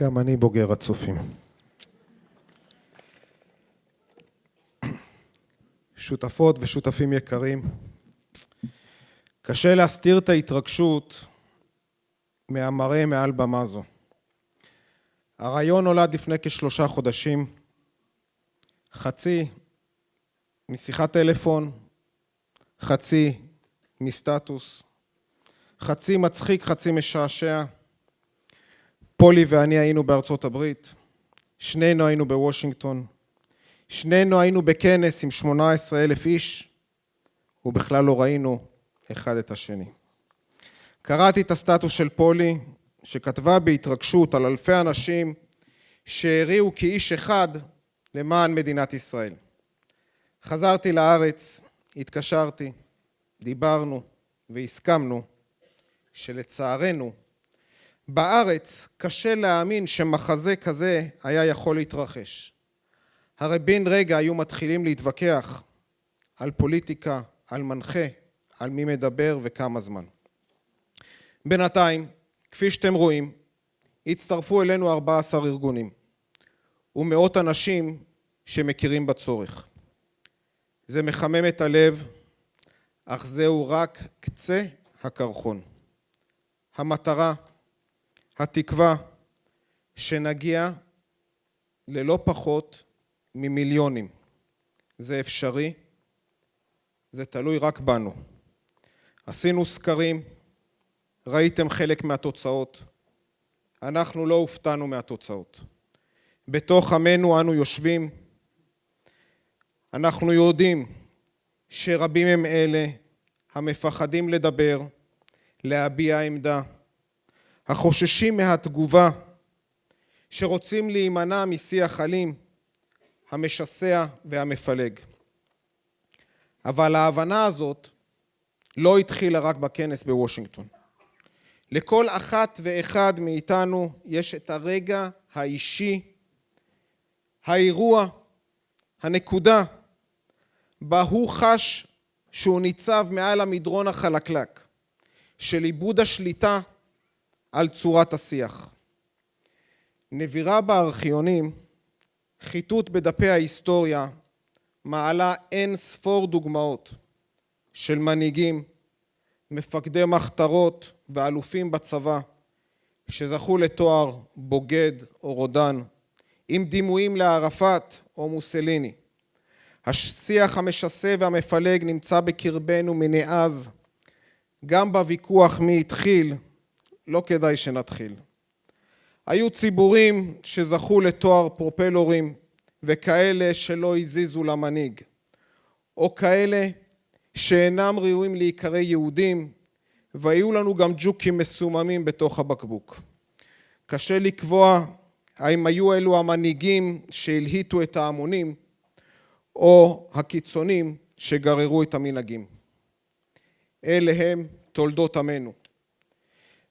גם אני בוגר הצופים. שותפות ושותפים יקרים, קשה להסתיר את ההתרגשות מהמראה מעל במה זו. הרעיון נולד לפני כשלושה חודשים, חצי משיחת טלפון, חצי מסטטוס, חצי מצחיק, חצי משעשע. פולי ואני היינו בארצות הברית, שנינו היינו בוושינגטון, שנינו היינו בכנס עם 18 אלף איש, ובכלל לא ראינו אחד את השני. קראתי את הסטטוס של פולי, שכתבה בהתרגשות על אלפי אנשים שהריעו כאיש אחד למען מדינת ישראל. חזרתי לארץ, התקשרתי, דיברנו והסכמנו שלצערנו בארץ קשה להאמין שמחזה כזה היה יכול להתרחש. הרי בן רגע היו מתחילים להתווכח על פוליטיקה, על מנחה, על מי מדבר וכמה זמן. בינתיים, כפי שאתם רואים, הצטרפו אלינו 14 ארגונים ומאות אנשים שמכירים בצורך. זה מחמם את הלב, אך זהו רק קצה הקרחון. המטרה, התקווה, שנגיע ללא פחות ממיליונים. זה אפשרי, זה תלוי רק בנו. עשינו סקרים, ראיתם חלק מהתוצאות, אנחנו לא הופתענו מהתוצאות. בתוך עמנו אנו יושבים, אנחנו יודעים שרבים הם אלה המפחדים לדבר, להביע עמדה, החוששים מהתגובה, שרוצים להימנע משיח אלים, המשסע והמפלג. אבל ההבנה הזאת לא התחילה רק בכנס בוושינגטון. לכל אחת ואחד מאיתנו יש את הרגע האישי, האירוע, הנקודה, בה הוא חש שהוא ניצב מעל המדרון החלקלק של איבוד השליטה על צורת השיח. נבירה בארכיונים, חיטוט בדפי ההיסטוריה, מעלה אין ספור דוגמאות של מנהיגים, מפקדי מחתרות ואלופים בצבא שזכו לתואר בוגד או רודן, עם דימויים לערפאת או מוסליני. השיח המשסה והמפלג נמצא בקרבנו מנאז, גם בוויכוח מי התחיל, לא כדאי שנתחיל. היו ציבורים שזכו לתואר פרופלורים וכאלה שלא הזיזו למנהיג, או כאלה שאינם ראויים להיקרא יהודים, והיו לנו גם ג'וקים מסוממים בתוך הבקבוק. קשה לקבוע האם היו אלו המנהיגים שהלהיטו את ההמונים, או הקיצונים שגררו את המנהגים. אלה הם תולדות עמנו.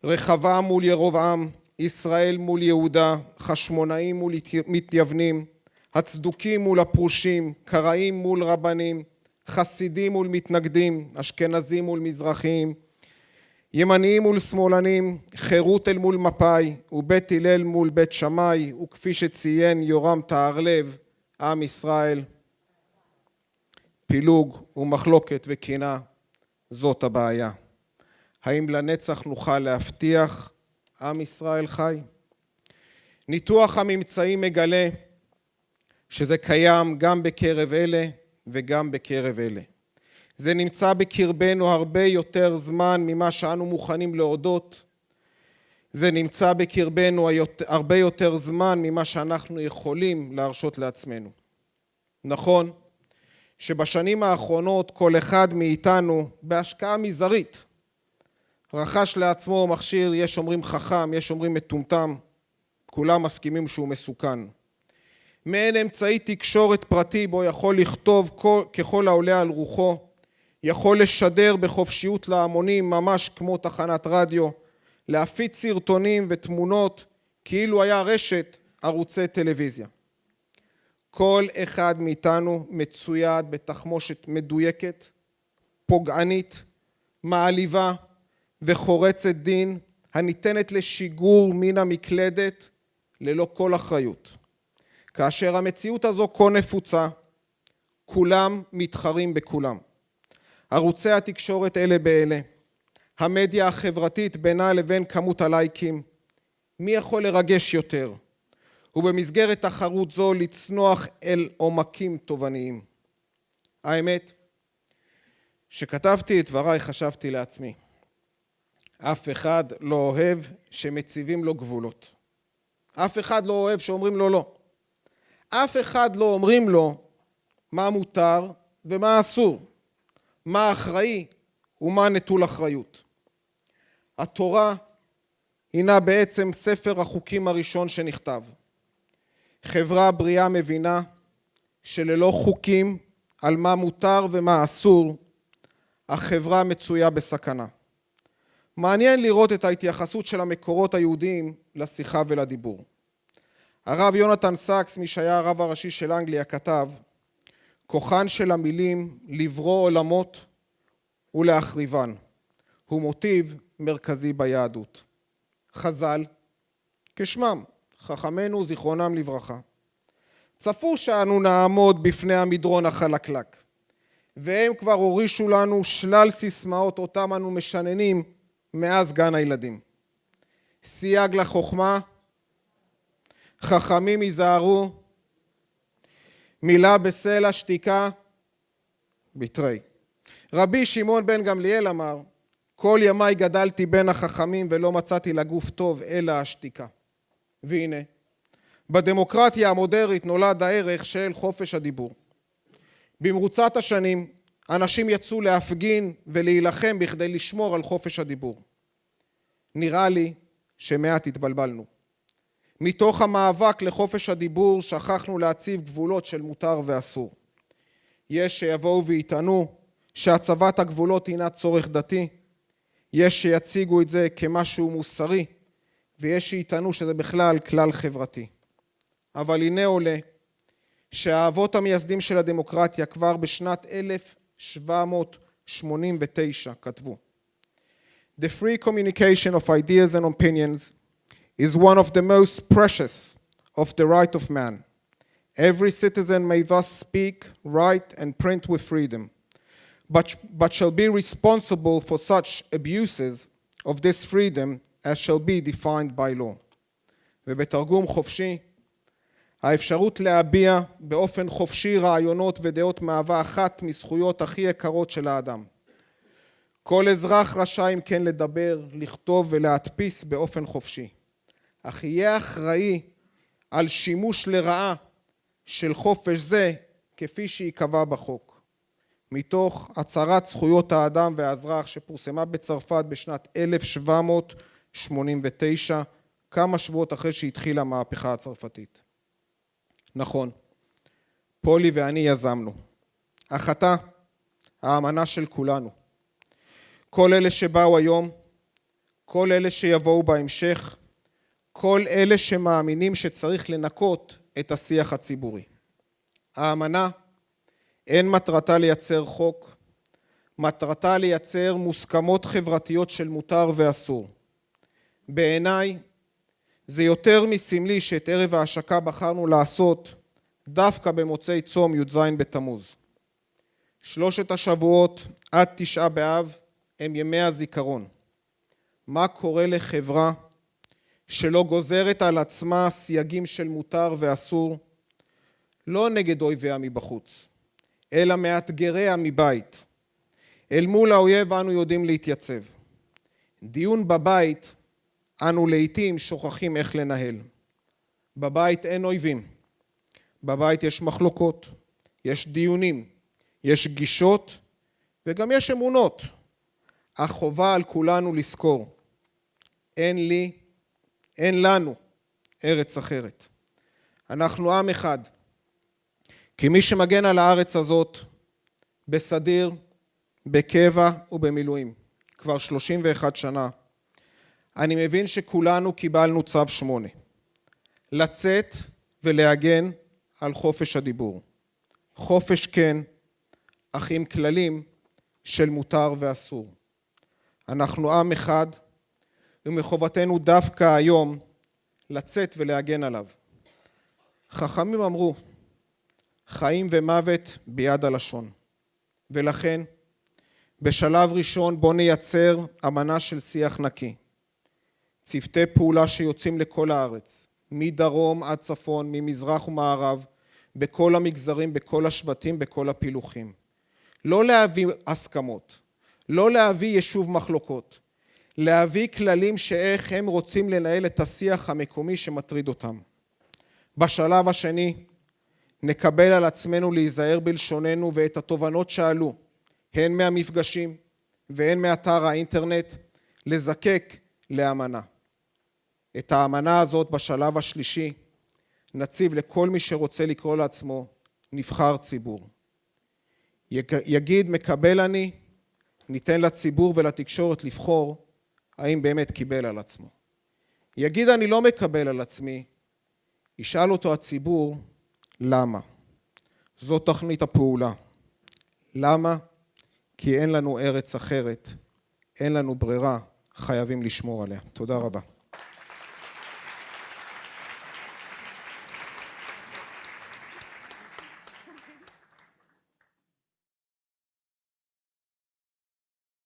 רחבעם מול ירבעם, ישראל מול יהודה, חשמונאים מול מתייוונים, הצדוקים מול הפרושים, קראים מול רבנים, חסידים מול מתנגדים, אשכנזים מול מזרחיים, ימניים מול שמאלנים, חירות אל מול מפא"י, ובית הלל מול בית שמאי, וכפי שציין יורם טהרלב, עם ישראל. פילוג ומחלוקת וקנאה, זאת הבעיה. האם לנצח נוכל להבטיח עם ישראל חי? ניתוח הממצאים מגלה שזה קיים גם בקרב אלה וגם בקרב אלה. זה נמצא בקרבנו הרבה יותר זמן ממה שאנו מוכנים להודות. זה נמצא בקרבנו הרבה יותר זמן ממה שאנחנו יכולים להרשות לעצמנו. נכון שבשנים האחרונות כל אחד מאיתנו בהשקעה מזערית רכש לעצמו מכשיר, יש אומרים חכם, יש אומרים מטומטם, כולם מסכימים שהוא מסוכן. מעין אמצעי תקשורת פרטי בו יכול לכתוב כל, ככל העולה על רוחו, יכול לשדר בחופשיות להמונים ממש כמו תחנת רדיו, להפיץ סרטונים ותמונות כאילו היה רשת ערוצי טלוויזיה. כל אחד מאיתנו מצויד בתחמושת מדויקת, פוגענית, מעליבה וחורצת דין הניתנת לשיגור מן המקלדת ללא כל אחריות. כאשר המציאות הזו כה נפוצה, כולם מתחרים בכולם. ערוצי התקשורת אלה באלה, המדיה החברתית בינה לבין כמות הלייקים, מי יכול לרגש יותר, ובמסגרת תחרות זו לצנוח אל עומקים תובעניים. האמת, שכתבתי את דבריי חשבתי לעצמי, אף אחד לא אוהב שמציבים לו גבולות. אף אחד לא אוהב שאומרים לו לא. אף אחד לא אומרים לו מה מותר ומה אסור, מה אחראי ומה נטול אחריות. התורה הינה בעצם ספר החוקים הראשון שנכתב. חברה בריאה מבינה שללא חוקים על מה מותר ומה אסור, החברה מצויה בסכנה. מעניין לראות את ההתייחסות של המקורות היהודיים לשיחה ולדיבור. הרב יונתן סאקס, מי שהיה הרב הראשי של אנגליה, כתב כוחן של המילים לברוא עולמות ולהחריבן הוא מוטיב מרכזי ביהדות. חז"ל, כשמם, חכמינו זיכרונם לברכה, צפו שאנו נעמוד בפני המדרון החלקלק, והם כבר הורישו לנו שלל סיסמאות אותם אנו משננים מאז גן הילדים. סייג לחוכמה, חכמים היזהרו, מילה בסלע, שתיקה, בתרי. רבי שמעון בן גמליאל אמר, כל ימיי גדלתי בין החכמים ולא מצאתי לגוף טוב אלא השתיקה. והנה, בדמוקרטיה המודרנית נולד הערך של חופש הדיבור. במרוצת השנים אנשים יצאו להפגין ולהילחם בכדי לשמור על חופש הדיבור. נראה לי שמעט התבלבלנו. מתוך המאבק לחופש הדיבור שכחנו להציב גבולות של מותר ואסור. יש שיבואו ויטענו שהצבת הגבולות הינה צורך דתי, יש שיציגו את זה כמשהו מוסרי, ויש שיטענו שזה בכלל כלל חברתי. אבל הנה עולה שהאבות המייסדים של הדמוקרטיה כבר בשנת 1789 כתבו The free communication of ideas and opinions is one of the most precious of the right of man. Every citizen may thus speak, write, and print with freedom, but, but shall be responsible for such abuses of this freedom as shall be defined by law. ובתרגום חופשי, האפשרות להביע באופן חופשי רעיונות ודעות מהווה אחת מזכויות הכי יקרות של האדם. כל אזרח רשאי אם כן לדבר, לכתוב ולהדפיס באופן חופשי. אך יהיה אחראי על שימוש לרעה של חופש זה כפי שייקבע בחוק. מתוך הצהרת זכויות האדם והאזרח שפורסמה בצרפת בשנת 1789, כמה שבועות אחרי שהתחילה המהפכה הצרפתית. נכון, פולי ואני יזמנו. אך אתה, האמנה של כולנו. כל אלה שבאו היום, כל אלה שיבואו בהמשך, כל אלה שמאמינים שצריך לנקות את השיח הציבורי. האמנה אין מטרתה לייצר חוק, מטרתה לייצר מוסכמות חברתיות של מותר ואסור. בעיניי זה יותר מסמלי שאת ערב ההשקה בחרנו לעשות דווקא במוצאי צום י"ז בתמוז. שלושת השבועות עד תשעה באב הם ימי הזיכרון. מה קורה לחברה שלא גוזרת על עצמה סייגים של מותר ואסור, לא נגד אויביה מבחוץ, אלא מאתגריה מבית. אל מול האויב אנו יודעים להתייצב. דיון בבית, אנו לעיתים שוכחים איך לנהל. בבית אין אויבים. בבית יש מחלוקות, יש דיונים, יש גישות וגם יש אמונות. אך חובה על כולנו לזכור, אין לי אין לנו ארץ אחרת. אנחנו עם אחד. כי מי שמגן על הארץ הזאת בסדיר, בקבע ובמילואים כבר 31 שנה, אני מבין שכולנו קיבלנו צו שמונה. לצאת ולהגן על חופש הדיבור. חופש כן, אך עם כללים של מותר ואסור. אנחנו עם אחד, ומחובתנו דווקא היום לצאת ולהגן עליו. חכמים אמרו, חיים ומוות ביד הלשון, ולכן בשלב ראשון בוא נייצר אמנה של שיח נקי. צוותי פעולה שיוצאים לכל הארץ, מדרום עד צפון, ממזרח ומערב, בכל המגזרים, בכל השבטים, בכל הפילוחים. לא להביא הסכמות, לא להביא יישוב מחלוקות, להביא כללים שאיך הם רוצים לנהל את השיח המקומי שמטריד אותם. בשלב השני, נקבל על עצמנו להיזהר בלשוננו ואת התובנות שעלו, הן מהמפגשים והן מאתר האינטרנט, לזקק לאמנה. את האמנה הזאת בשלב השלישי נציב לכל מי שרוצה לקרוא לעצמו נבחר ציבור. יגיד מקבל אני, ניתן לציבור ולתקשורת לבחור האם באמת קיבל על עצמו. יגיד אני לא מקבל על עצמי, ישאל אותו הציבור למה. זו תכנית הפעולה. למה? כי אין לנו ארץ אחרת, אין לנו ברירה, חייבים לשמור עליה. תודה רבה.